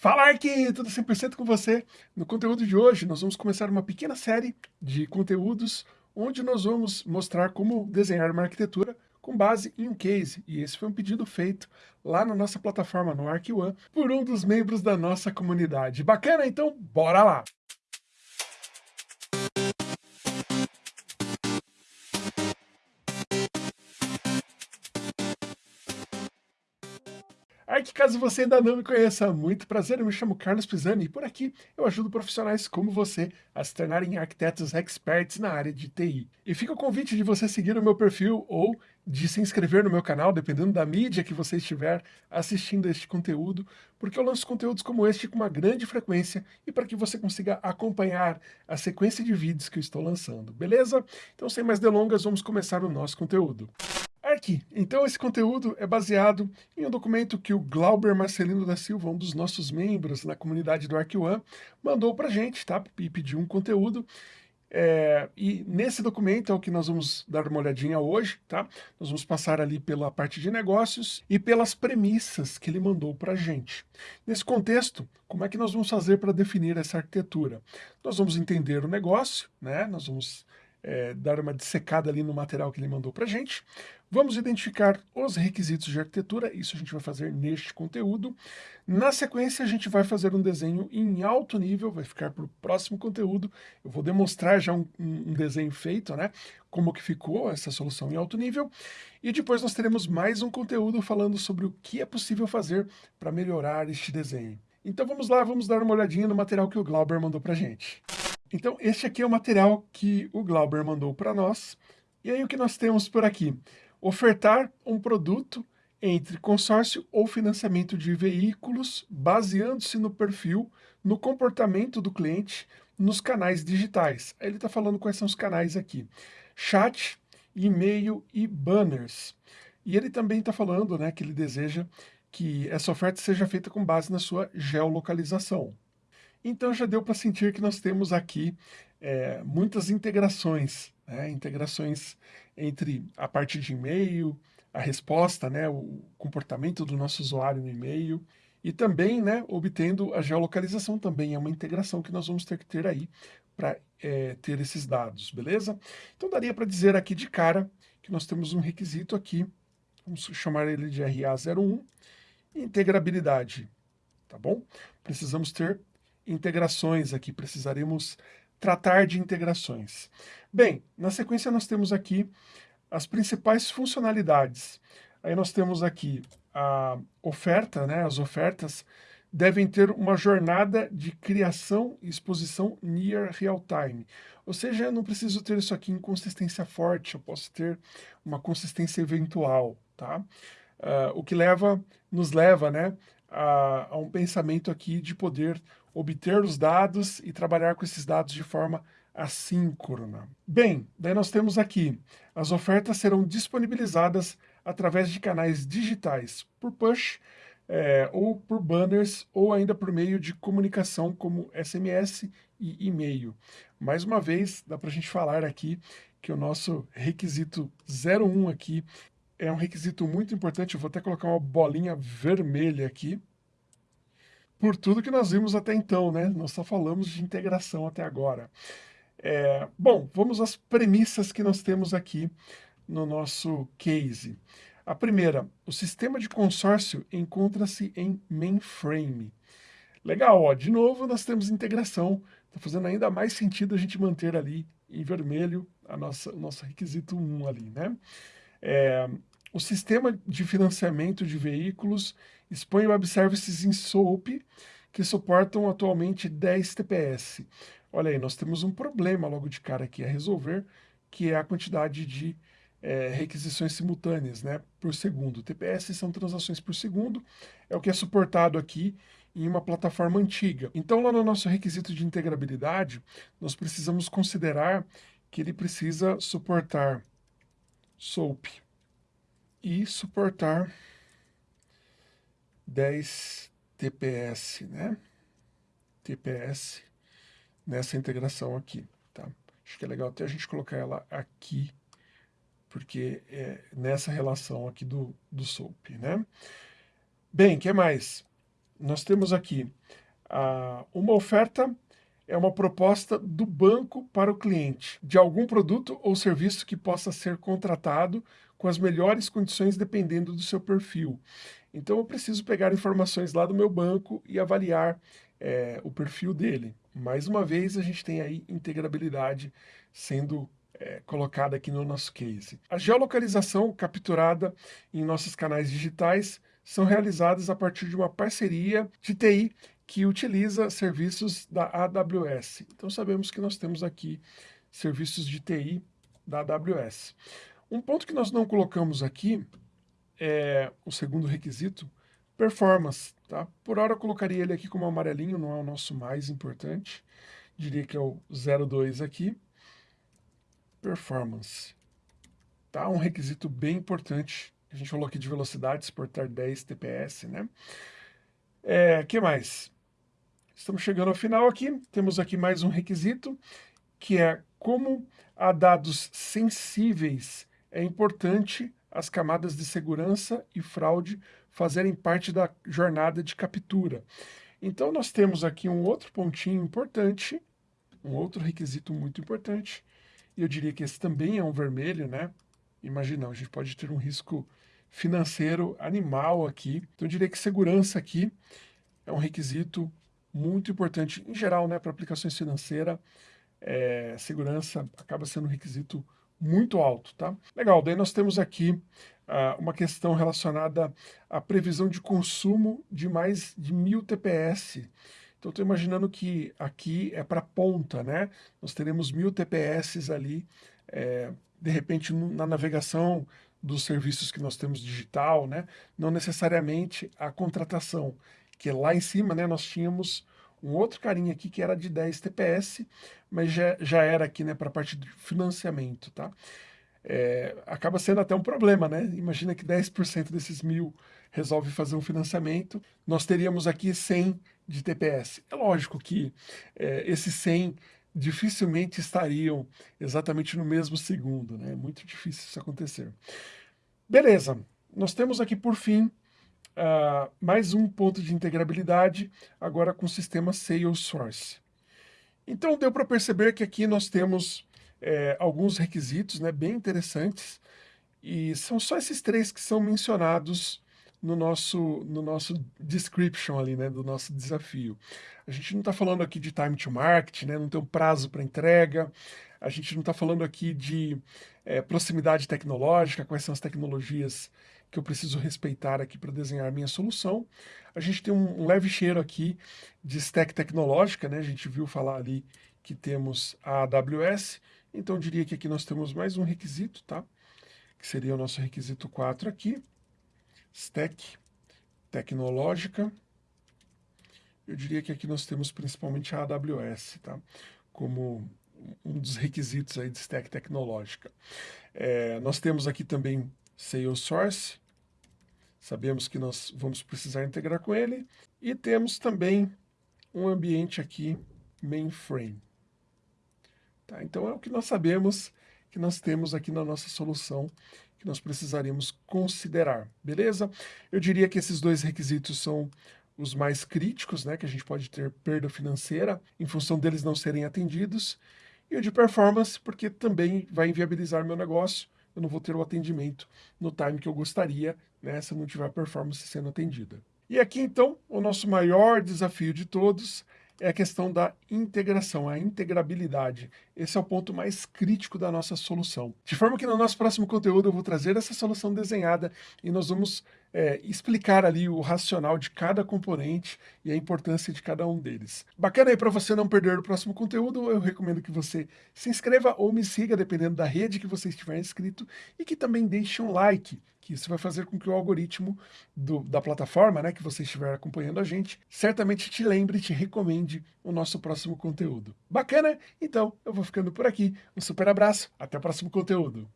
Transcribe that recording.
Fala Arqui, tudo 100% com você? No conteúdo de hoje nós vamos começar uma pequena série de conteúdos onde nós vamos mostrar como desenhar uma arquitetura com base em um case. E esse foi um pedido feito lá na nossa plataforma no ArcOne por um dos membros da nossa comunidade. Bacana? Então bora lá! Arque, caso você ainda não me conheça, muito prazer, eu me chamo Carlos Pisani e por aqui eu ajudo profissionais como você a se tornarem arquitetos experts na área de TI. E fica o convite de você seguir o meu perfil ou de se inscrever no meu canal, dependendo da mídia que você estiver assistindo este conteúdo, porque eu lanço conteúdos como este com uma grande frequência e para que você consiga acompanhar a sequência de vídeos que eu estou lançando, beleza? Então, sem mais delongas, vamos começar o nosso conteúdo. Arqui. Então esse conteúdo é baseado em um documento que o Glauber Marcelino da Silva, um dos nossos membros na comunidade do ArcOne, mandou para a gente, tá? E pediu um conteúdo. É, e nesse documento é o que nós vamos dar uma olhadinha hoje, tá? Nós vamos passar ali pela parte de negócios e pelas premissas que ele mandou para a gente. Nesse contexto, como é que nós vamos fazer para definir essa arquitetura? Nós vamos entender o negócio, né? Nós vamos é, dar uma dissecada ali no material que ele mandou para a gente. Vamos identificar os requisitos de arquitetura, isso a gente vai fazer neste conteúdo. Na sequência, a gente vai fazer um desenho em alto nível, vai ficar para o próximo conteúdo. Eu vou demonstrar já um, um, desenho feito, né? Como que ficou essa solução em alto nível. E depois nós teremos mais um conteúdo falando sobre o que é possível fazer para melhorar este desenho. Então vamos lá, vamos dar uma olhadinha no material que o Glauber mandou para gente. Então este aqui é o material que o Glauber mandou para nós. E aí o que nós temos por aqui? Ofertar um produto entre consórcio ou financiamento de veículos, baseando-se no perfil, no comportamento do cliente, nos canais digitais. Ele está falando quais são os canais aqui. Chat, e-mail e banners. E ele também está falando né, que ele deseja que essa oferta seja feita com base na sua geolocalização. Então já deu para sentir que nós temos aqui é, muitas integrações, né, integrações entre a parte de e-mail, a resposta, né, o comportamento do nosso usuário no e-mail, e também né, obtendo a geolocalização também é uma integração que nós vamos ter que ter aí para é, ter esses dados, beleza? Então daria para dizer aqui de cara que nós temos um requisito aqui, vamos chamar ele de RA01, integrabilidade, tá bom? Precisamos ter integrações aqui, precisaremos tratar de integrações. Bem, na sequência nós temos aqui as principais funcionalidades. Aí nós temos aqui a oferta, né? as ofertas devem ter uma jornada de criação e exposição near real time. Ou seja, eu não preciso ter isso aqui em consistência forte, eu posso ter uma consistência eventual, tá? Uh, o que leva, nos leva né, a, a um pensamento aqui de poder obter os dados e trabalhar com esses dados de forma assíncrona. Bem, daí nós temos aqui, as ofertas serão disponibilizadas através de canais digitais, por push, é, ou por banners, ou ainda por meio de comunicação como SMS e e-mail. Mais uma vez, dá para a gente falar aqui que o nosso requisito 01 aqui é um requisito muito importante, eu vou até colocar uma bolinha vermelha aqui, por tudo que nós vimos até então, né? Nós só falamos de integração até agora. É, bom, vamos às premissas que nós temos aqui no nosso case. A primeira, o sistema de consórcio encontra-se em mainframe. Legal, ó, de novo nós temos integração, está fazendo ainda mais sentido a gente manter ali em vermelho a nossa, o nosso requisito 1 ali, né? É, o sistema de financiamento de veículos expõe web services em SOAP que suportam atualmente 10 TPS. Olha aí, nós temos um problema logo de cara aqui a resolver, que é a quantidade de é, requisições simultâneas né, por segundo. TPS são transações por segundo, é o que é suportado aqui em uma plataforma antiga. Então, lá no nosso requisito de integrabilidade, nós precisamos considerar que ele precisa suportar SOAP e suportar 10 TPS, né? TPS nessa integração aqui, tá? Acho que é legal até a gente colocar ela aqui, porque é nessa relação aqui do, do SOAP, né? Bem, o que mais? nós temos aqui uma oferta é uma proposta do banco para o cliente, de algum produto ou serviço que possa ser contratado com as melhores condições dependendo do seu perfil. Então eu preciso pegar informações lá do meu banco e avaliar é, o perfil dele. Mais uma vez a gente tem aí integrabilidade sendo é, colocada aqui no nosso case. A geolocalização capturada em nossos canais digitais são realizadas a partir de uma parceria de TI que utiliza serviços da AWS. Então sabemos que nós temos aqui serviços de TI da AWS. Um ponto que nós não colocamos aqui é o segundo requisito, performance. Tá? Por hora eu colocaria ele aqui como amarelinho, não é o nosso mais importante. Diria que é o 02 aqui. Performance. Tá? Um requisito bem importante. A gente falou aqui de velocidade, exportar 10 TPS, né? É, que mais? Estamos chegando ao final aqui, temos aqui mais um requisito, que é como há dados sensíveis, é importante as camadas de segurança e fraude fazerem parte da jornada de captura. Então nós temos aqui um outro pontinho importante, um outro requisito muito importante, e eu diria que esse também é um vermelho, né? Imagina, a gente pode ter um risco financeiro animal aqui. Então eu diria que segurança aqui é um requisito muito importante, em geral, né, para aplicações financeiras, é, segurança acaba sendo um requisito muito alto, tá? Legal, daí nós temos aqui uh, uma questão relacionada à previsão de consumo de mais de mil TPS. Então, estou imaginando que aqui é para ponta, né? Nós teremos mil TPS ali, é, de repente, na navegação dos serviços que nós temos digital, né? Não necessariamente a contratação que lá em cima né, nós tínhamos um outro carinha aqui que era de 10 TPS, mas já, já era aqui né, para a parte de financiamento, tá? É, acaba sendo até um problema, né? Imagina que 10% desses mil resolve fazer um financiamento, nós teríamos aqui 100 de TPS. É lógico que é, esses 100 dificilmente estariam exatamente no mesmo segundo, né? É muito difícil isso acontecer. Beleza, nós temos aqui por fim uh, mais um ponto de integrabilidade, agora com o sistema Salesforce. Então deu para perceber que aqui nós temos é, alguns requisitos né, bem interessantes, e são só esses três que são mencionados no nosso, no nosso description ali, né, do nosso desafio. A gente não está falando aqui de time to market, né, não tem um prazo para entrega, a gente não está falando aqui de é, proximidade tecnológica, quais são as tecnologias que eu preciso respeitar aqui para desenhar minha solução. A gente tem um, leve cheiro aqui de stack tecnológica, né? A gente viu falar ali que temos a AWS, então eu diria que aqui nós temos mais um requisito, tá? Que seria o nosso requisito 4 aqui, stack tecnológica. Eu diria que aqui nós temos principalmente a AWS, tá? Como um dos requisitos aí de stack tecnológica. É, nós temos aqui também Salesforce, sabemos que nós vamos precisar integrar com ele, e temos também um ambiente aqui, mainframe. Tá, então é o que nós sabemos que nós temos aqui na nossa solução que nós precisaríamos considerar, beleza? Eu diria que esses dois requisitos são os mais críticos, né, que a gente pode ter perda financeira em função deles não serem atendidos, e o de performance, porque também vai inviabilizar meu negócio, eu não vou ter o atendimento no time que eu gostaria, né, se não tiver performance sendo atendida. E aqui, então, o nosso maior desafio de todos é a questão da integração, a integrabilidade. Esse é o ponto mais crítico da nossa solução. De forma que no nosso próximo conteúdo eu vou trazer essa solução desenhada e nós vamos é, explicar ali o racional de cada componente e a importância de cada um deles. Bacana aí para você não perder o próximo conteúdo, eu recomendo que você se inscreva ou me siga, dependendo da rede que você estiver inscrito, e que também deixe um like, que isso vai fazer com que o algoritmo do, da plataforma né, que você estiver acompanhando a gente, certamente te lembre e te recomende o nosso próximo conteúdo. Bacana? Então, eu vou ficando por aqui. Um super abraço, até o próximo conteúdo.